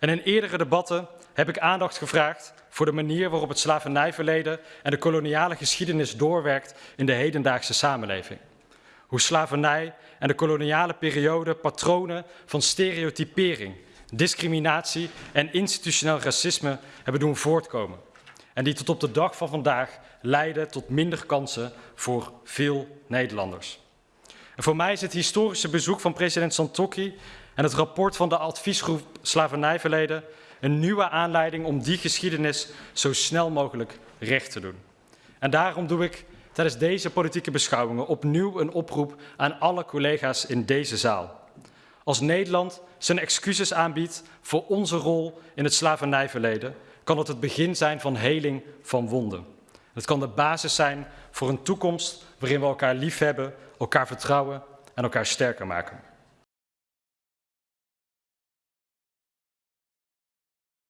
En in eerdere debatten heb ik aandacht gevraagd voor de manier waarop het slavernijverleden en de koloniale geschiedenis doorwerkt in de hedendaagse samenleving. Hoe slavernij en de koloniale periode patronen van stereotypering, discriminatie en institutioneel racisme hebben doen voortkomen. En die tot op de dag van vandaag leiden tot minder kansen voor veel Nederlanders. En voor mij is het historische bezoek van president Santokki en het rapport van de adviesgroep Slavernijverleden een nieuwe aanleiding om die geschiedenis zo snel mogelijk recht te doen. En daarom doe ik tijdens deze politieke beschouwingen opnieuw een oproep aan alle collega's in deze zaal. Als Nederland zijn excuses aanbiedt voor onze rol in het slavernijverleden, kan het het begin zijn van heling van wonden. Het kan de basis zijn voor een toekomst waarin we elkaar liefhebben, elkaar vertrouwen en elkaar sterker maken.